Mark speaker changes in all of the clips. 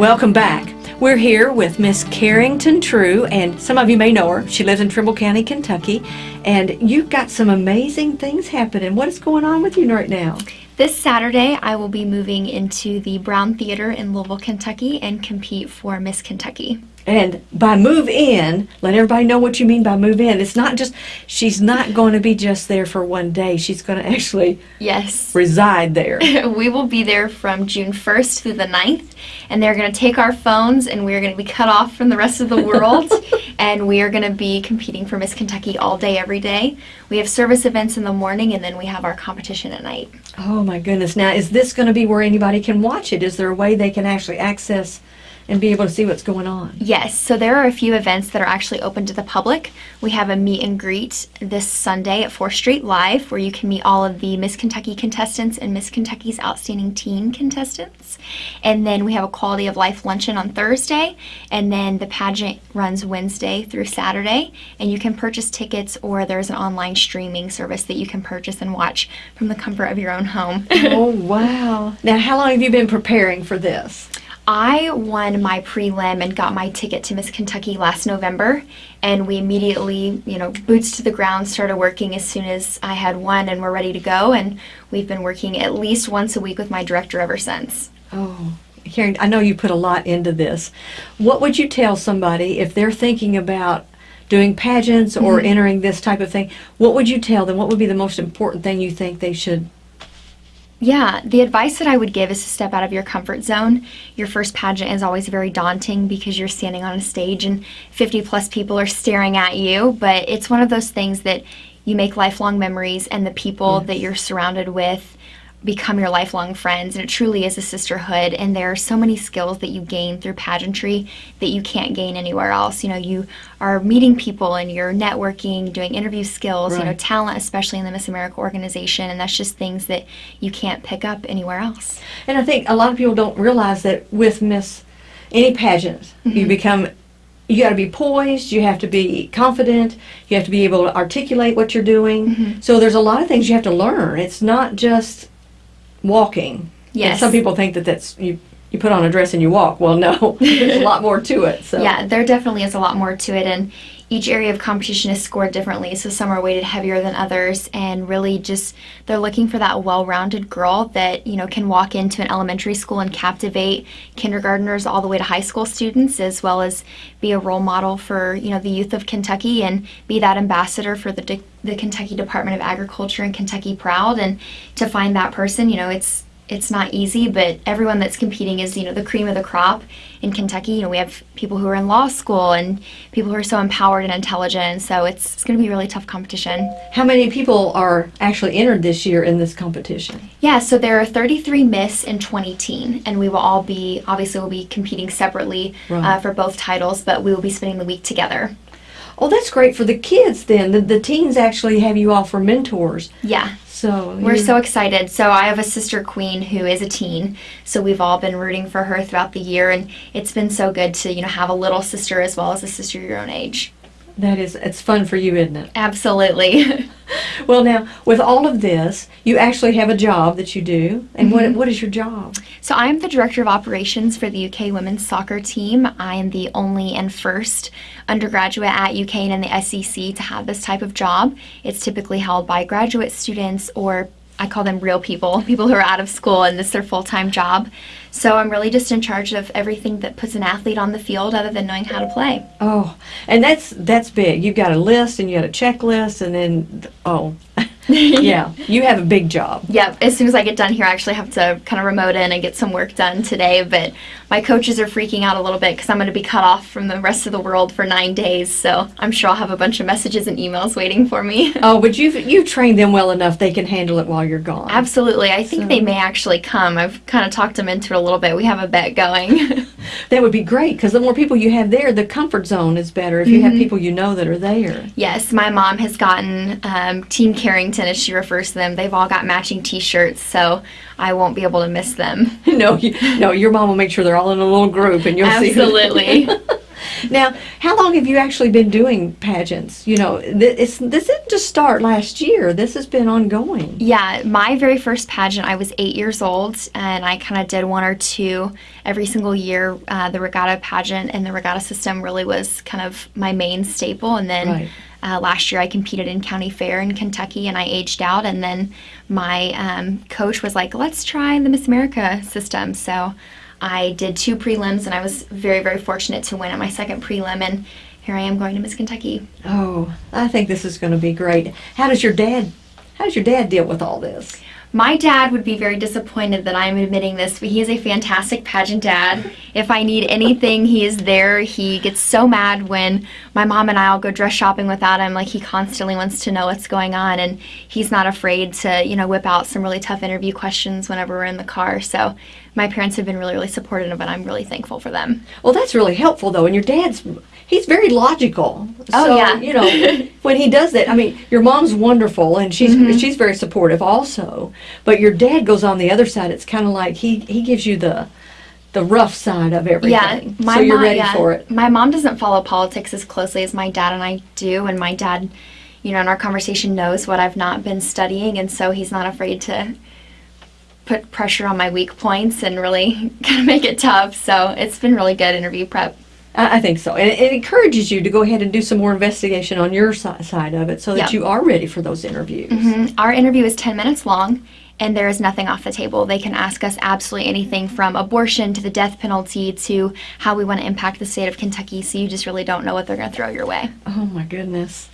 Speaker 1: Welcome back. We're here with Miss Carrington True, and some of you may know her. She lives in Trimble County, Kentucky, and you've got some amazing things happening. What is going on with you right now?
Speaker 2: This Saturday, I will be moving into the Brown Theater in Louisville, Kentucky, and compete for Miss Kentucky.
Speaker 1: And by move in, let everybody know what you mean by move in. It's not just, she's not going to be just there for one day. She's going to actually
Speaker 2: Yes.
Speaker 1: reside there.
Speaker 2: we will be there from June 1st through the 9th, and they're going to take our phones and we're going to be cut off from the rest of the world, and we are going to be competing for Miss Kentucky all day, every day. We have service events in the morning, and then we have our competition at night.
Speaker 1: Oh my goodness. Now, is this going to be where anybody can watch it? Is there a way they can actually access and be able to see what's going on?
Speaker 2: Yes, so there are a few events that are actually open to the public. We have a meet and greet this Sunday at 4th Street Live where you can meet all of the Miss Kentucky contestants and Miss Kentucky's Outstanding Teen contestants. And then we have a Quality of Life luncheon on Thursday, and then the pageant runs Wednesday through Saturday, and you can purchase tickets or there's an online streaming service that you can purchase and watch from the comfort of your own home.
Speaker 1: oh, wow. Now, how long have you been preparing for this?
Speaker 2: I won my prelim and got my ticket to Miss Kentucky last November, and we immediately, you know, boots to the ground, started working as soon as I had won and we're ready to go. And we've been working at least once a week with my director ever since.
Speaker 1: Oh, Karen, I know you put a lot into this. What would you tell somebody if they're thinking about doing pageants or
Speaker 2: Mm-hmm.
Speaker 1: entering this type of thing? What would you tell them? What would be the most important thing you think they should?
Speaker 2: Yeah, the advice that I would give is to step out of your comfort zone. Your first pageant is always very daunting because you're standing on a stage and 50 plus people are staring at you, but it's one of those things that you make lifelong memories and the people that you're surrounded with become your lifelong friends and it truly is a sisterhood and there are so many skills that you gain through pageantry that you can't gain anywhere else you know you are meeting people and you're networking doing interview skills you know talent especially in the miss america organization and that's just things that you can't pick up anywhere else
Speaker 1: And I think a lot of people don't realize that with Miss any pageant,
Speaker 2: Mm-hmm.
Speaker 1: you become you got to be poised, you have to be confident, you have to be able to articulate what you're doing.
Speaker 2: Mm-hmm.
Speaker 1: So there's a lot of things you have to learn. It's not just walking. And some people think that that's you you put on a dress and you walk. Well, no. there's a lot more to it. So
Speaker 2: Yeah, there definitely is a lot more to it, and each area of competition is scored differently. So some are weighted heavier than others, and really just they're looking for that well-rounded girl that you know can walk into an elementary school and captivate kindergartners all the way to high school students, as well as be a role model for you know the youth of Kentucky and be that ambassador for the the Kentucky Department of Agriculture and Kentucky Proud. And to find that person, you know, it's it's not easy, but everyone that's competing is, you know, the cream of the crop in Kentucky. You know, we have people who are in law school and people who are so empowered and intelligent, so it's, it's going to be a really tough competition.
Speaker 1: how many people are actually entered this year in this competition?
Speaker 2: Yeah, so there are 33 Miss and 20 Teen, and we will all be, obviously, we'll be competing separately
Speaker 1: Right.
Speaker 2: uh, for both titles, but we will be spending the week together.
Speaker 1: Oh, that's great for the kids then. The, the teens actually have you all for mentors.
Speaker 2: Yeah.
Speaker 1: So
Speaker 2: We're so excited. So I have a sister queen who is a teen. So we've all been rooting for her throughout the year and it's been so good to, you know, have a little sister as well as a sister your own age.
Speaker 1: That is it's fun for you, isn't it?
Speaker 2: Absolutely.
Speaker 1: Well, now with all of this, you actually have a job that you do, and what mm-hmm. what is your job?
Speaker 2: so I'm the director of operations for the UK women's soccer team. I am the only and first undergraduate at UK and in the SEC to have this type of job. It's typically held by graduate students or I call them real people, people who are out of school and this is their full-time job. So I'm really just in charge of everything that puts an athlete on the field other than knowing how to play.
Speaker 1: Oh, and that's that's big. You've got a list and you got a checklist, and then oh, yeah, you have a big job.
Speaker 2: Yep, as soon as I get done here, I actually have to kind of remote in and get some work done today. But my coaches are freaking out a little bit because I'm going to be cut off from the rest of the world for nine days. So I'm sure I'll have a bunch of messages and emails waiting for me.
Speaker 1: Oh, but you've you've trained them well enough; they can handle it while you're gone.
Speaker 2: Absolutely. I think they may actually come. I've kind of talked them into it a little bit. We have a bet going.
Speaker 1: That would be great because the more people you have there, the comfort zone is better. If you have people you know that are there.
Speaker 2: yes, my mom has gotten um, Team Carrington, as she refers to them. They've all got matching t shirts, so I won't be able to miss them.
Speaker 1: no, you, no, your mom will make sure they're all in a little group, and you'll see. who-
Speaker 2: Absolutely.
Speaker 1: Now, how long have you actually been doing pageants? You know, th- it's this didn't just start last year. This has been ongoing.
Speaker 2: Yeah, my very first pageant, I was eight years old, and I kind of did one or two every single year. Uh, the regatta pageant and the regatta system really was kind of my main staple. And then
Speaker 1: Right.
Speaker 2: uh, last year, I competed in county fair in Kentucky, and I aged out. And then my um, coach was like, "Let's try the Miss America system." So I did two prelims, and I was very, very fortunate to win at my second prelim. And here I am going to Miss Kentucky.
Speaker 1: Oh, I think this is going to be great. How does your dad? How does your dad deal with all this?
Speaker 2: My dad would be very disappointed that I'm admitting this, but he is a fantastic pageant dad. If I need anything, he is there. He gets so mad when my mom and I'll go dress shopping without him. Like he constantly wants to know what's going on, and he's not afraid to, you know, whip out some really tough interview questions whenever we're in the car. So my parents have been really, really supportive, and I'm really thankful for them.
Speaker 1: Well, that's really helpful though. And your dad's he's very logical.
Speaker 2: Oh,
Speaker 1: so,
Speaker 2: yeah.
Speaker 1: you know, when he does that, I mean, your mom's wonderful and she's mm-hmm. she's very supportive also. But your dad goes on the other side. It's kind of like he he gives you the the rough side of everything.
Speaker 2: Yeah, my
Speaker 1: so you're
Speaker 2: mom,
Speaker 1: ready
Speaker 2: yeah.
Speaker 1: for it.
Speaker 2: My mom doesn't follow politics as closely as my dad and I do, and my dad, you know, in our conversation knows what I've not been studying, and so he's not afraid to put pressure on my weak points and really kind of make it tough. So it's been really good interview prep.
Speaker 1: I, think so, and it, encourages you to go ahead and do some more investigation on your side of it, so that
Speaker 2: Yeah.
Speaker 1: you are ready for those interviews.
Speaker 2: Mhm. Our interview is 10 minutes long, and there is nothing off the table. They can ask us absolutely anything from abortion to the death penalty to how we want to impact the state of Kentucky, so you just really don't know what they're going to throw your way.
Speaker 1: Oh my goodness.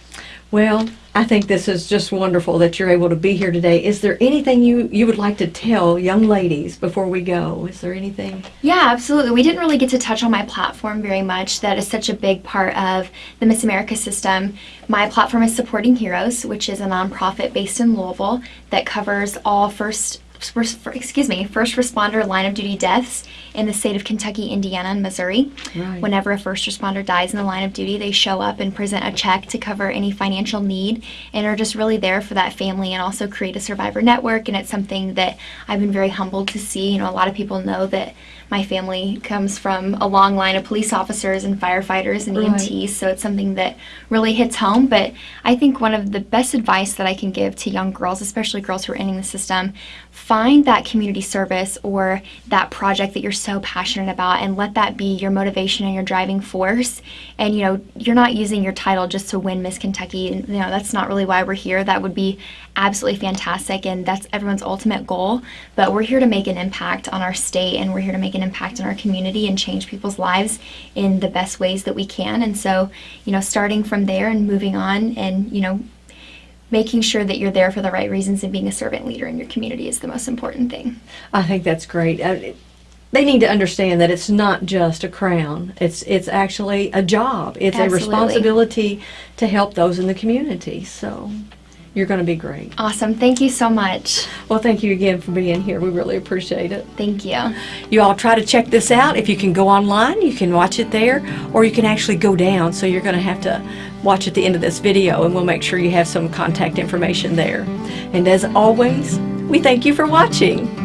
Speaker 1: Well, I think this is just wonderful that you're able to be here today. Is there anything you you would like to tell young ladies before we go? Is there anything?
Speaker 2: Yeah, absolutely. We didn't really get to touch on my platform very much. That is such a big part of the Miss America system. My platform is Supporting Heroes, which is a nonprofit based in Louisville that covers all first first- excuse me, first responder line of duty deaths in the state of Kentucky, Indiana, and Missouri.
Speaker 1: Right.
Speaker 2: Whenever a first responder dies in the line of duty, they show up and present a check to cover any financial need and are just really there for that family and also create a survivor network. And it's something that I've been very humbled to see. You know, a lot of people know that my family comes from a long line of police officers and firefighters and
Speaker 1: Right.
Speaker 2: EMTs, so it's something that really hits home. But I think one of the best advice that I can give to young girls, especially girls who are entering the system, find that community service or that project that you're so passionate about and let that be your motivation and your driving force. And you know, you're not using your title just to win Miss Kentucky. And, you know, that's not really why we're here. That would be absolutely fantastic and that's everyone's ultimate goal. But we're here to make an impact on our state and we're here to make an impact in our community and change people's lives in the best ways that we can. And so, you know, starting from there and moving on and, you know, making sure that you're there for the right reasons and being a servant leader in your community is the most important thing.
Speaker 1: I think that's great. Uh, it- they need to understand that it's not just a crown. It's it's actually a job. It's
Speaker 2: Absolutely.
Speaker 1: a responsibility to help those in the community. So you're going to be great.
Speaker 2: Awesome. Thank you so much.
Speaker 1: Well, thank you again for being here. We really appreciate it.
Speaker 2: Thank you.
Speaker 1: You all try to check this out. If you can go online, you can watch it there, or you can actually go down. So you're going to have to watch at the end of this video, and we'll make sure you have some contact information there. And as always, we thank you for watching.